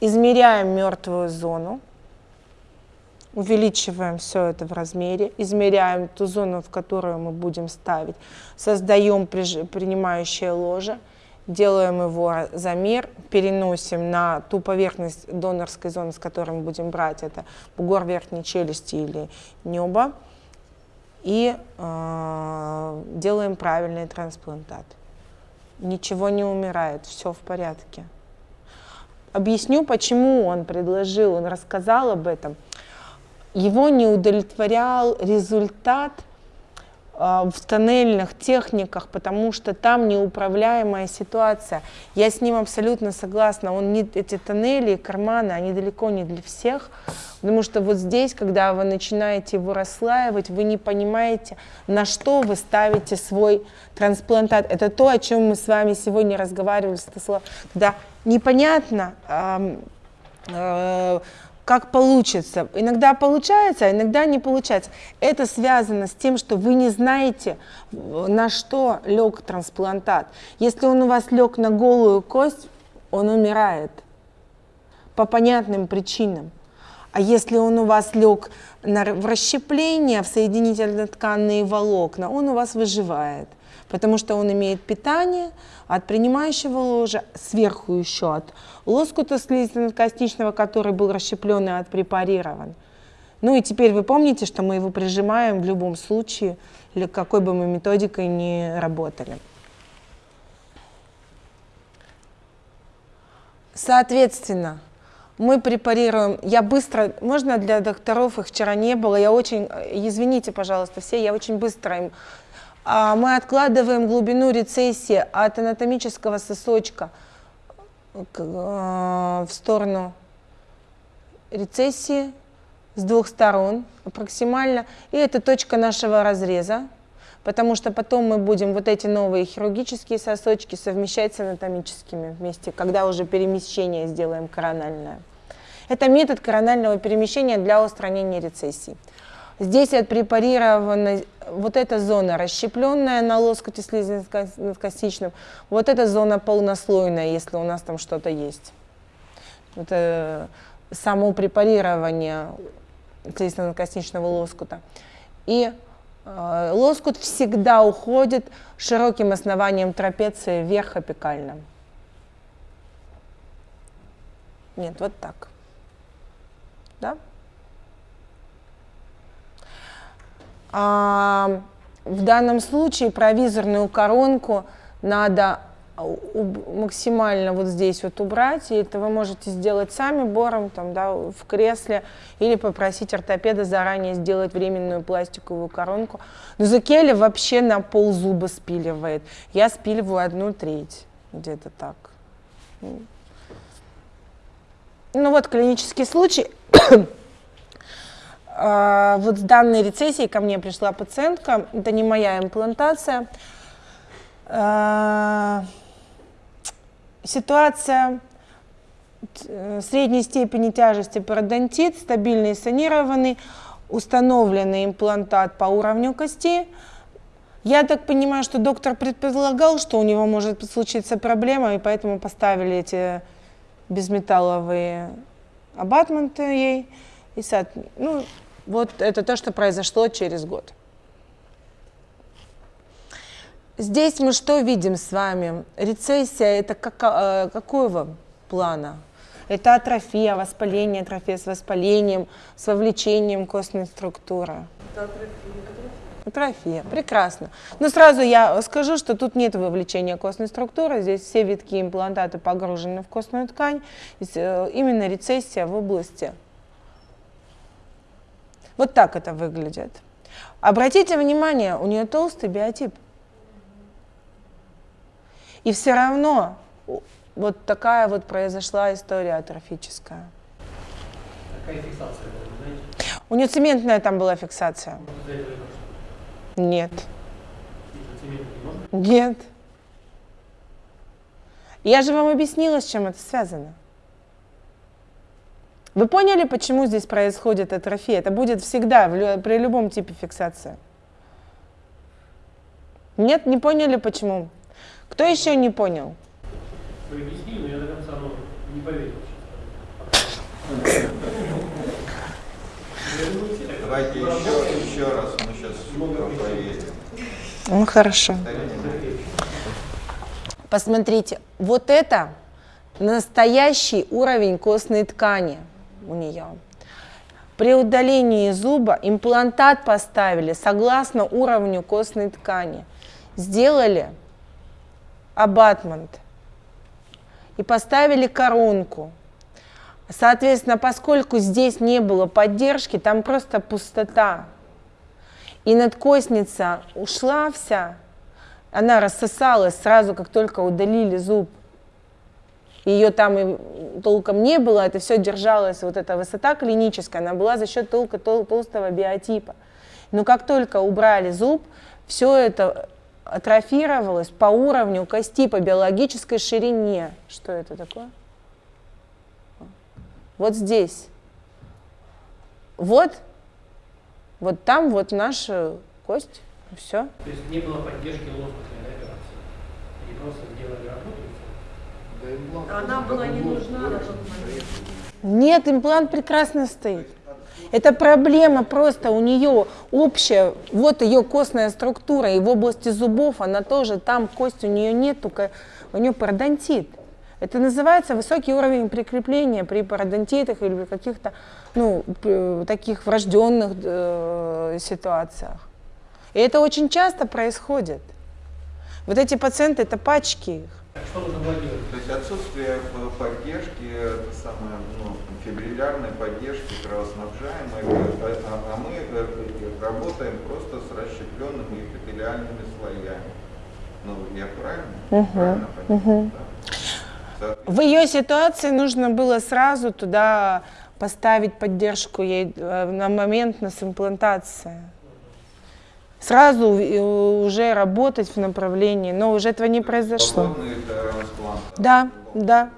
измеряем мертвую зону, увеличиваем все это в размере, измеряем ту зону, в которую мы будем ставить, создаем принимающее ложе, делаем его замер, переносим на ту поверхность донорской зоны, с которой мы будем брать, это бугор верхней челюсти или небо, и э, делаем правильный трансплантат. Ничего не умирает, все в порядке. Объясню, почему он предложил, он рассказал об этом. Его не удовлетворял результат – в тоннельных техниках, потому что там неуправляемая ситуация. Я с ним абсолютно согласна. Он не, эти тоннели, карманы, они далеко не для всех, потому что вот здесь, когда вы начинаете его расслаивать, вы не понимаете, на что вы ставите свой трансплантат. Это то, о чем мы с вами сегодня разговаривали, когда непонятно, э, э, как получится. Иногда получается, а иногда не получается. Это связано с тем, что вы не знаете, на что лег трансплантат. Если он у вас лег на голую кость, он умирает по понятным причинам. А если он у вас лег на, в расщепление, в соединительно-тканные волокна, он у вас выживает потому что он имеет питание от принимающего ложа, сверху еще от лоскута слизистно-костичного, который был расщеплен и отпрепарирован. Ну и теперь вы помните, что мы его прижимаем в любом случае, или какой бы мы методикой ни работали. Соответственно, мы препарируем, я быстро, можно для докторов, их вчера не было, я очень, извините, пожалуйста, все, я очень быстро им а мы откладываем глубину рецессии от анатомического сосочка э, в сторону рецессии с двух сторон максимально. И это точка нашего разреза, потому что потом мы будем вот эти новые хирургические сосочки совмещать с анатомическими вместе, когда уже перемещение сделаем корональное. Это метод коронального перемещения для устранения рецессий. Здесь отпрепарирована вот эта зона расщепленная на лоскуте слизистно-костичном, вот эта зона полнослойная, если у нас там что-то есть. Это само препарирование слизистно-костичного лоскута. И э, лоскут всегда уходит широким основанием трапеции вверх апикально. Нет, вот так. Да? А, в данном случае провизорную коронку надо максимально вот здесь вот убрать, и это вы можете сделать сами бором там, да, в кресле или попросить ортопеда заранее сделать временную пластиковую коронку. Но Зукели вообще на пол зуба спиливает. Я спиливаю одну треть, где-то так. Ну вот клинический случай. А, вот с данной рецессией ко мне пришла пациентка, это не моя имплантация. А, ситуация э, средней степени тяжести пародонтит, стабильный санированный, установленный имплантат по уровню кости. Я так понимаю, что доктор предполагал, что у него может случиться проблема, и поэтому поставили эти безметалловые абатменты ей. И, ну, вот это то, что произошло через год. Здесь мы что видим с вами? Рецессия – это как, э, какого плана? Это атрофия, воспаление, атрофия с воспалением, с вовлечением костной структуры. Это атрофия. Атрофия, прекрасно. Но сразу я скажу, что тут нет вовлечения костной структуры, здесь все витки имплантаты погружены в костную ткань, э, именно рецессия в области вот так это выглядит. Обратите внимание, у нее толстый биотип. И все равно вот такая вот произошла история атрофическая. Какая фиксация была, знаете? У нее цементная там была фиксация. Нет. Нет. Я же вам объяснила, с чем это связано. Вы поняли, почему здесь происходит атрофия? Это будет всегда, при любом типе фиксации. Нет, не поняли, почему? Кто еще не понял? Вы но я до конца не поверил. Давайте еще, еще раз мы сейчас проверим. Ну хорошо. Посмотрите, вот это настоящий уровень костной ткани – у нее. При удалении зуба имплантат поставили согласно уровню костной ткани. Сделали абатмент и поставили коронку. Соответственно, поскольку здесь не было поддержки, там просто пустота. И надкостница ушла вся, она рассосалась сразу, как только удалили зуб. Ее там и толком не было, это все держалось, вот эта высота клиническая, она была за счет толка тол толстого биотипа. Но как только убрали зуб, все это атрофировалось по уровню кости, по биологической ширине. Что это такое? Вот здесь. Вот, вот там вот наша кость, все. То есть не было поддержки лоскутной операции? Или просто сделали работу? Она была не нужна на тот момент. Нет, имплант прекрасно стоит. Это проблема просто у нее общая, вот ее костная структура, и в области зубов она тоже, там кость у нее нет, только у нее пародонтит. Это называется высокий уровень прикрепления при пародонтитах или при каких-то ну, таких врожденных э, ситуациях. И это очень часто происходит. Вот эти пациенты, это пачки их. Что нужно было делать? То есть отсутствие поддержки, это самое, ну, фибриллярной поддержки кровоснабжаемой, а, а мы работаем просто с расщепленными эпителиальными слоями. Ну, я правильно? правильно понимаю, да? Соответственно, В ее ситуации нужно было сразу туда поставить поддержку ей э, на момент нас имплантации. Сразу уже работать в направлении, но уже этого не произошло. Да, да,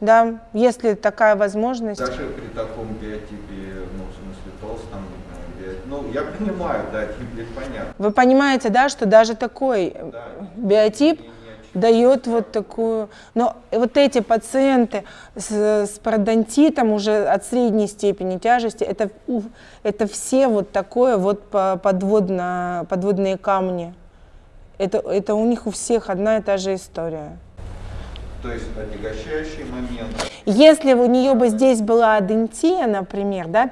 да, если такая возможность. Даже при таком биотипе, ну, в смысле, толстом. Ну, я понимаю, да, тип понятно. Вы понимаете, да, что даже такой Да. биотип И дает вот такую... Но вот эти пациенты с, с пародонтитом уже от средней степени тяжести, это, это все вот такое вот по- подводно, подводные камни. Это, это у них у всех одна и та же история. То есть отягощающий момент. Если у нее бы здесь была адентия, например, да,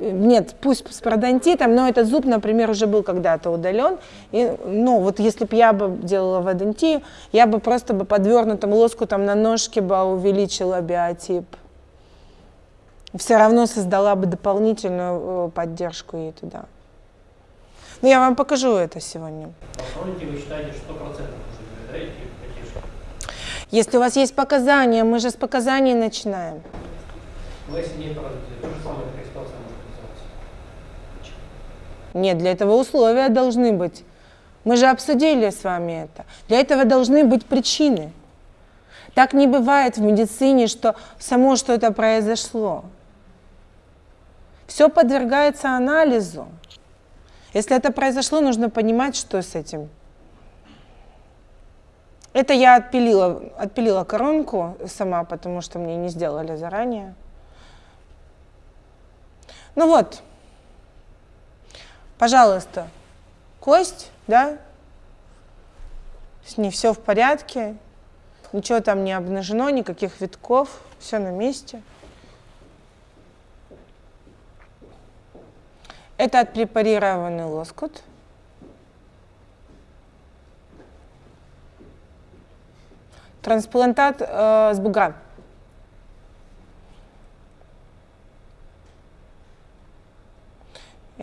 нет, пусть с пародонтитом, но этот зуб, например, уже был когда-то удален. И, ну, вот если бы я бы делала в адентию, я бы просто бы подвернутым лоскутом на ножке бы увеличила биотип. Все равно создала бы дополнительную э, поддержку ей туда. Ну, я вам покажу это сегодня. Вы считаете, что 100% нужно да, поддержки? Если у вас есть показания, мы же с показаний начинаем. Но если нет то же самое такая ситуация может называться. Нет, для этого условия должны быть. Мы же обсудили с вами это. Для этого должны быть причины. Так не бывает в медицине, что само что-то произошло. Все подвергается анализу. Если это произошло, нужно понимать, что с этим. Это я отпилила, отпилила коронку сама, потому что мне не сделали заранее. Ну вот, пожалуйста, кость, да, с ней все в порядке, ничего там не обнажено, никаких витков, все на месте. Это отпрепарированный лоскут. Трансплантат э, с бугра.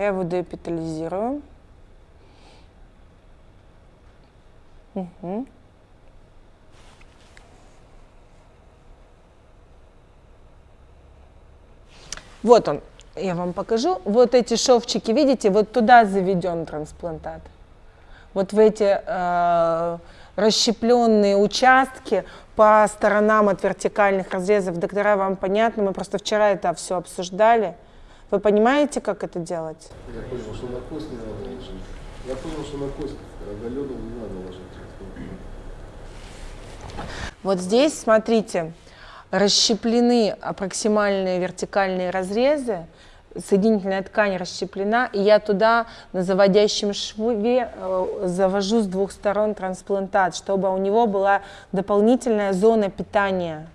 Я его деэпитализирую. Мгм. Вот он, я вам покажу. Вот эти шовчики, видите, вот туда заведен трансплантат. Вот в эти э, расщепленные участки по сторонам от вертикальных разрезов. Доктора, вам понятно? Мы просто вчера это все обсуждали. Вы понимаете, как это делать? Я понял, что на кость не надо ложить. Я понял, что на кость оголенную не надо ложить. Вот здесь, смотрите, расщеплены проксимальные вертикальные разрезы соединительная ткань расщеплена, и я туда на заводящем шве э, завожу с двух сторон трансплантат, чтобы у него была дополнительная зона питания.